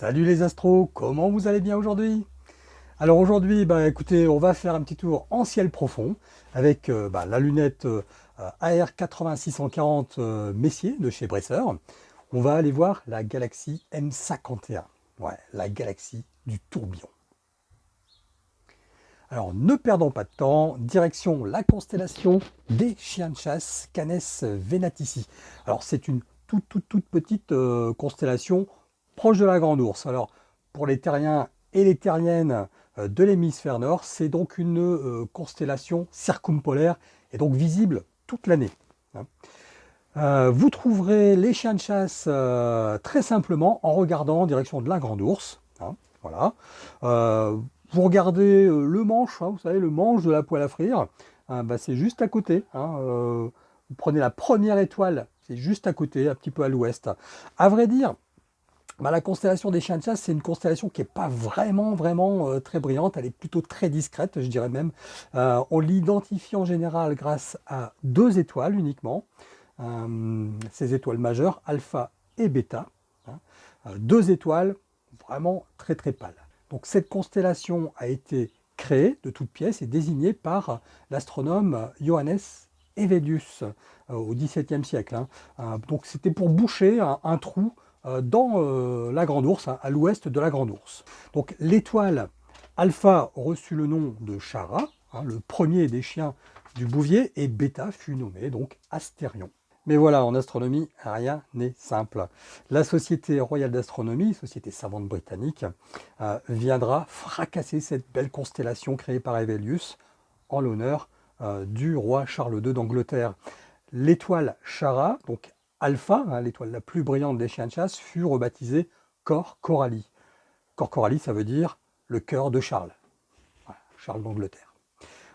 Salut les astros, comment vous allez bien aujourd'hui? Alors aujourd'hui, bah, écoutez, on va faire un petit tour en ciel profond avec euh, bah, la lunette euh, AR8640 euh, Messier de chez Bresser. On va aller voir la galaxie M51, ouais, la galaxie du tourbillon. Alors ne perdons pas de temps, direction la constellation des chiens de chasse Canes Venatici. Alors c'est une toute toute toute petite constellation proche de la Grande Ourse. Alors, pour les terriens et les terriennes euh, de l'hémisphère nord, c'est donc une euh, constellation circumpolaire et donc visible toute l'année. Hein. Euh, vous trouverez les chiens de chasse très simplement en regardant en direction de la Grande Ourse. Hein, voilà. vous regardez le manche, hein, vous savez, le manche de la poêle à frire, bah, c'est juste à côté. vous prenez la première étoile, c'est juste à côté, un petit peu à l'ouest. À vrai dire, bah, la constellation des chiens de chasse, c'est une constellation qui n'est pas vraiment, vraiment euh, très brillante. Elle est plutôt très discrète, je dirais même. Euh, on l'identifie en général grâce à deux étoiles uniquement. Euh, ces étoiles majeures, alpha et bêta. Hein. deux étoiles vraiment très, très pâles. Donc cette constellation a été créée de toutes pièces et désignée par l'astronome Johannes Hevelius au XVIIe siècle. Hein. donc c'était pour boucher un trou dans euh, la Grande Ourse, hein, à l'ouest de la Grande Ourse. Donc l'étoile Alpha reçut le nom de Chara, hein, le premier des chiens du Bouvier, et Beta fut nommé donc Astérion. Mais voilà, en astronomie, rien n'est simple. La Société royale d'astronomie, société savante britannique, euh, viendra fracasser cette belle constellation créée par Hevelius en l'honneur du roi Charles II d'Angleterre. L'étoile Chara, donc Alpha, hein, l'étoile la plus brillante des chiens de chasse, fut rebaptisée Cor Coralie. Cor Coralie, ça veut dire le cœur de Charles, Charles d'Angleterre.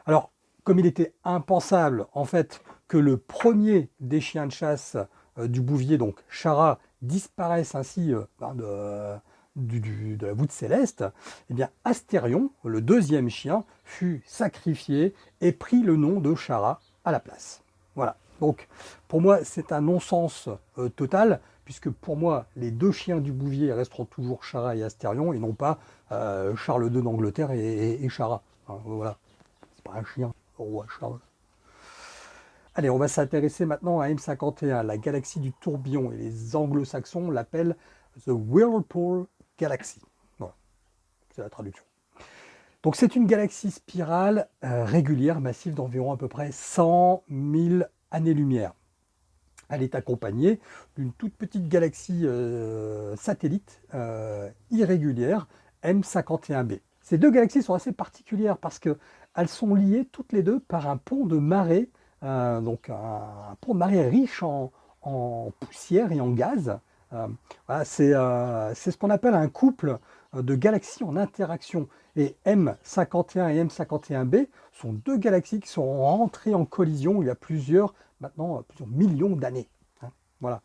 Alors, comme il était impensable, en fait, que le premier des chiens de chasse euh, du Bouvier, donc Chara, disparaisse ainsi euh, ben, de, la voûte céleste, eh bien Astérion, le deuxième chien, fut sacrifié et prit le nom de Chara à la place. Voilà. Donc, pour moi, c'est un non-sens euh, total, puisque pour moi, les deux chiens du Bouvier resteront toujours Chara et Astérion, et non pas euh, Charles II d'Angleterre et, Chara. voilà, c'est pas un chien, roi Charles. Allez, on va s'intéresser maintenant à M51, la galaxie du tourbillon, et les anglo-saxons l'appellent The Whirlpool Galaxy. Voilà, c'est la traduction. Donc c'est une galaxie spirale euh, régulière, massive d'environ à peu près 100 000 années-lumière. Elle est accompagnée d'une toute petite galaxie euh, satellite euh, irrégulière, M51b. Ces deux galaxies sont assez particulières parce qu'elles sont liées toutes les deux par un pont de marée, euh, donc un, pont de marée riche en, poussière et en gaz. c'est ce qu'on appelle un couple de galaxies en interaction. Et M51 et M51b sont deux galaxies qui sont rentrées en collision il y a plusieurs, maintenant, plusieurs millions d'années. Hein. voilà.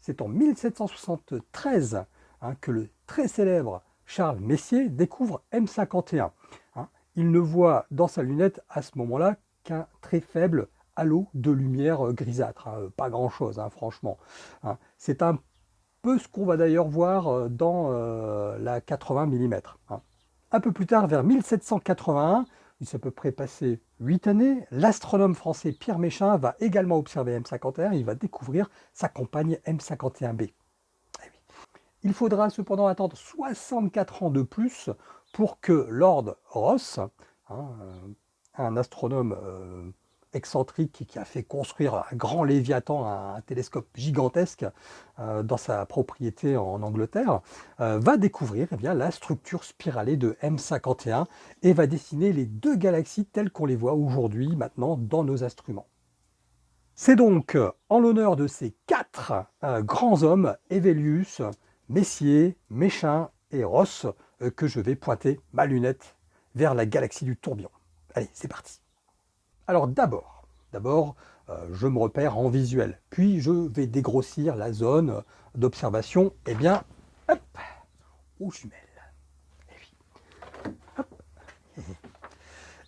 C'est en 1773 hein, que le très célèbre Charles Messier découvre M51. Hein. Il ne voit dans sa lunette à ce moment-là qu'un très faible halo de lumière grisâtre. Pas grand-chose, franchement. C'est un ce qu'on va d'ailleurs voir euh, dans euh, la 80 mm. Un peu plus tard, vers 1781, il s'est à peu près passé 8 années, l'astronome français Pierre Méchain va également observer M51, il va découvrir sa compagne M51b. Eh il faudra cependant attendre 64 ans de plus pour que Lord Ross, hein, euh, un astronome excentrique qui a fait construire un grand Léviathan, un, télescope gigantesque euh, dans sa propriété en Angleterre, euh, va découvrir eh bien, la structure spiralée de M51 et va dessiner les deux galaxies telles qu'on les voit aujourd'hui maintenant dans nos instruments. C'est donc en l'honneur de ces quatre euh, grands hommes, Evelius, Messier, Méchin et Ross, que je vais pointer ma lunette vers la galaxie du tourbillon. Allez, c'est parti alors d'abord, d'abord, euh, je me repère en visuel, puis je vais dégrossir la zone d'observation, et eh bien, hop, aux jumelles.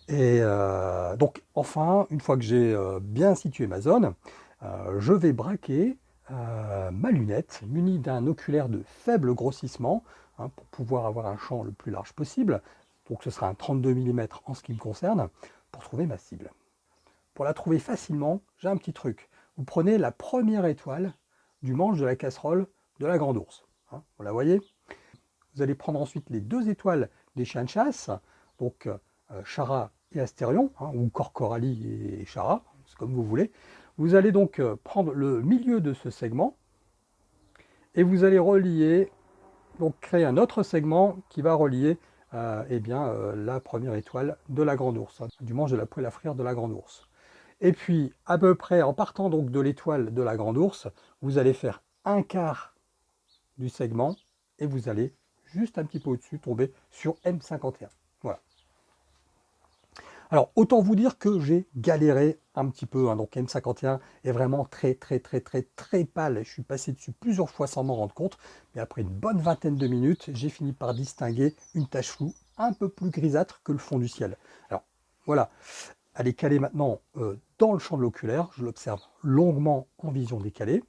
Et, euh, donc, enfin, une fois que j'ai euh, bien situé ma zone, je vais braquer ma lunette, munie d'un oculaire de faible grossissement, hein, pour pouvoir avoir un champ le plus large possible. Donc ce sera un 32 mm en ce qui me concerne, pour trouver ma cible. Pour la trouver facilement, j'ai un petit truc. Vous prenez la première étoile du manche de la casserole de la grande ours. Hein, vous la voyez Vous allez prendre ensuite les deux étoiles des chiens de chasse, donc euh, Chara et Astérion, hein, ou Corcoralie et Chara, c'est comme vous voulez. Vous allez donc euh, prendre le milieu de ce segment et vous allez relier, donc créer un autre segment qui va relier euh, eh bien, euh, la première étoile de la grande ours, du manche de la poêle à frire de la grande ours. Et puis, à peu près, en partant donc de l'étoile de la grande ours, vous allez faire un quart du segment et vous allez juste un petit peu au-dessus tomber sur M51. Voilà. Alors, autant vous dire que j'ai galéré un petit peu. Hein. Donc, M51 est vraiment très, très, très, très, très pâle. Je suis passé dessus plusieurs fois sans m'en rendre compte. Mais après une bonne vingtaine de minutes, j'ai fini par distinguer une tache floue un peu plus grisâtre que le fond du ciel. Alors, voilà. Elle est calée maintenant euh, dans le champ de l'oculaire. Je l'observe longuement en vision décalée.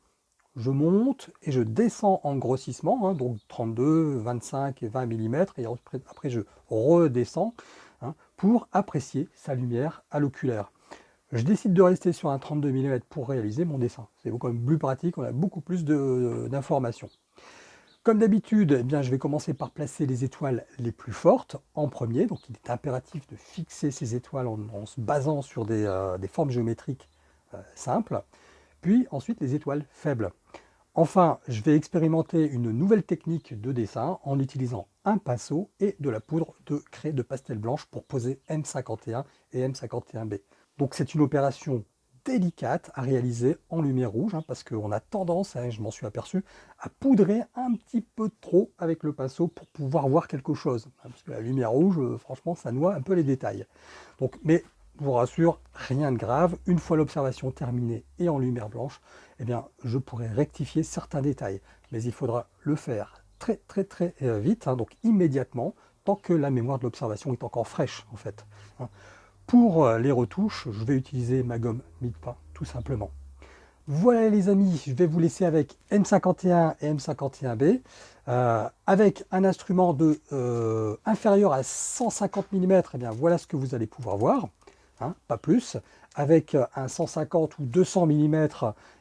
Je monte et je descends en grossissement, hein. donc 32, 25 et 20 mm. Et après, je redescends. Hein, pour apprécier sa lumière à l'oculaire. Je décide de rester sur un 32 mm pour réaliser mon dessin. C'est quand même plus pratique, on a beaucoup plus d'informations. Comme d'habitude, eh je vais commencer par placer les étoiles les plus fortes en premier. Donc il est impératif de fixer ces étoiles en, se basant sur des, euh, formes géométriques euh, simples. Puis ensuite les étoiles faibles. Enfin, je vais expérimenter une nouvelle technique de dessin en utilisant un pinceau et de la poudre de craie de pastel blanche pour poser M51 et M51B. Donc c'est une opération délicate à réaliser en lumière rouge, hein, parce qu'on a tendance, hein, je m'en suis aperçu, à poudrer un petit peu trop avec le pinceau pour pouvoir voir quelque chose. Hein, parce que la lumière rouge, euh, franchement, ça noie un peu les détails. Donc, mais je vous rassure, rien de grave. Une fois l'observation terminée et en lumière blanche, eh bien, je pourrai rectifier certains détails. Mais il faudra le faire très très très euh, vite, donc immédiatement, tant que la mémoire de l'observation est encore fraîche en fait. Pour euh, les retouches, je vais utiliser ma gomme Migpa, tout simplement. Voilà les amis, je vais vous laisser avec M51 et M51B, euh, avec un instrument de inférieur à 150 mm, eh bien voilà ce que vous allez pouvoir voir. Hein, pas plus. Avec un 150 ou 200 mm,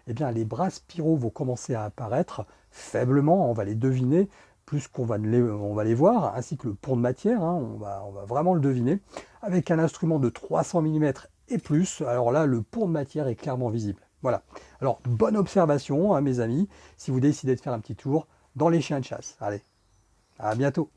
eh bien, les bras spiraux vont commencer à apparaître faiblement, on va les deviner, plus qu'on va, les, va les voir, ainsi que le pont de matière, hein, on, va, on va vraiment le deviner. Avec un instrument de 300 mm et plus, alors là, le pont de matière est clairement visible. Voilà. Alors, bonne observation, hein, mes amis, si vous décidez de faire un petit tour dans les chiens de chasse. Allez, à bientôt